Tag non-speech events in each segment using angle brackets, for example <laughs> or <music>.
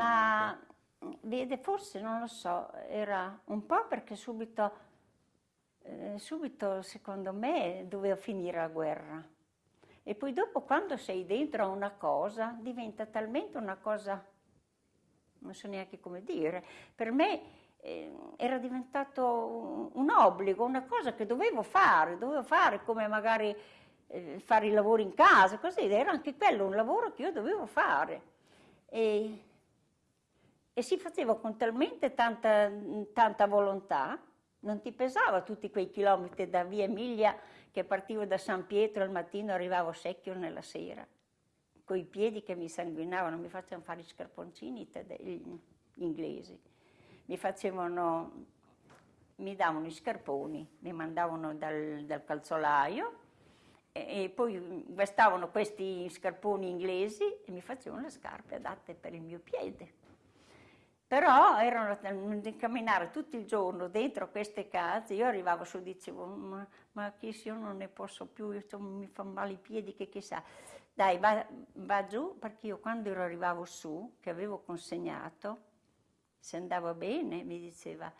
Ma vede, forse non lo so, era un po' perché subito, eh, subito secondo me doveva finire la guerra. E poi dopo quando sei dentro a una cosa diventa talmente una cosa, non so neanche come dire, per me eh, era diventato un, un, obbligo, una cosa che dovevo fare, dovevo fare come magari eh, fare i lavori in casa, così, era anche quello un lavoro che io dovevo fare. E, e si faceva con talmente tanta, tanta volontà, non ti pesava tutti quei chilometri da via Emilia che partivo da San Pietro al mattino e arrivavo secchio nella sera, con i piedi che mi sanguinavano, mi facevano fare gli scarponcini gli inglesi, mi facevano, mi davano i scarponi, mi mandavano dal, dal calzolaio e poi vestavano questi scarponi inglesi e mi facevano le scarpe adatte per il mio piede. Però erano di camminare tutto il giorno dentro queste case, io arrivavo su e dicevo, ma, ma che se io non ne posso più, io, mi fanno male i piedi, che chissà. Dai, va, va giù, perché io quando ero arrivavo su, che avevo consegnato, se andava bene, mi diceva,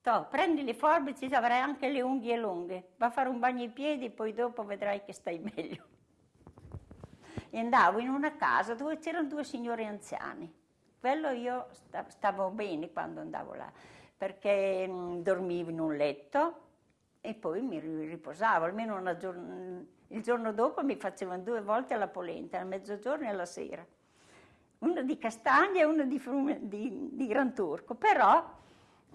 to, prendi le forbici, avrai anche le unghie lunghe, va a fare un bagno ai piedi, poi dopo vedrai che stai <laughs> meglio. E andavo in una casa dove c'erano due signori anziani, quello io stavo bene quando andavo là, perché mm, dormivo in un letto e poi mi riposavo, almeno una giorn il giorno dopo mi facevano due volte la polenta, a mezzogiorno e alla sera. Una di castagna e una di, frume, di, di Gran Turco, però,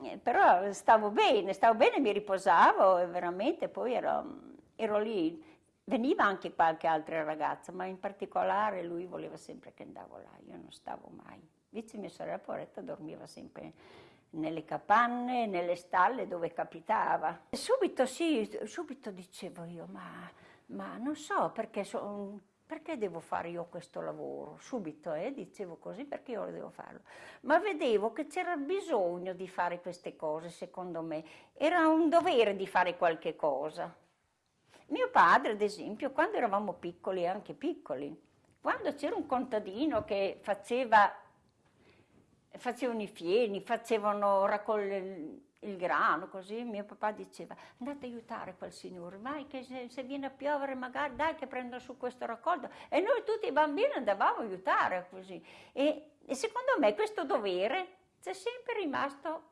eh, però, stavo bene, stavo bene, mi riposavo e veramente poi ero, ero lì. Veniva anche qualche altra ragazza, ma in particolare lui voleva sempre che andavo là, io non stavo mai. Invece mia sorella Poretta dormiva sempre nelle capanne, nelle stalle dove capitava. E subito sì, subito dicevo io, ma, ma non so perché, so, perché, devo fare io questo lavoro? Subito eh, dicevo così perché io devo farlo. Ma vedevo che c'era bisogno di fare queste cose, secondo me. Era un dovere di fare qualche cosa. Mio padre, ad esempio, quando eravamo piccoli, anche piccoli, quando c'era un contadino che faceva facevano i fieni, facevano raccogliere il grano, così mio papà diceva andate a aiutare quel signore, vai che se, se, viene a piovere magari dai che prendo su questo raccolto. E noi tutti i bambini andavamo a aiutare così. E, e secondo me questo dovere c'è sempre rimasto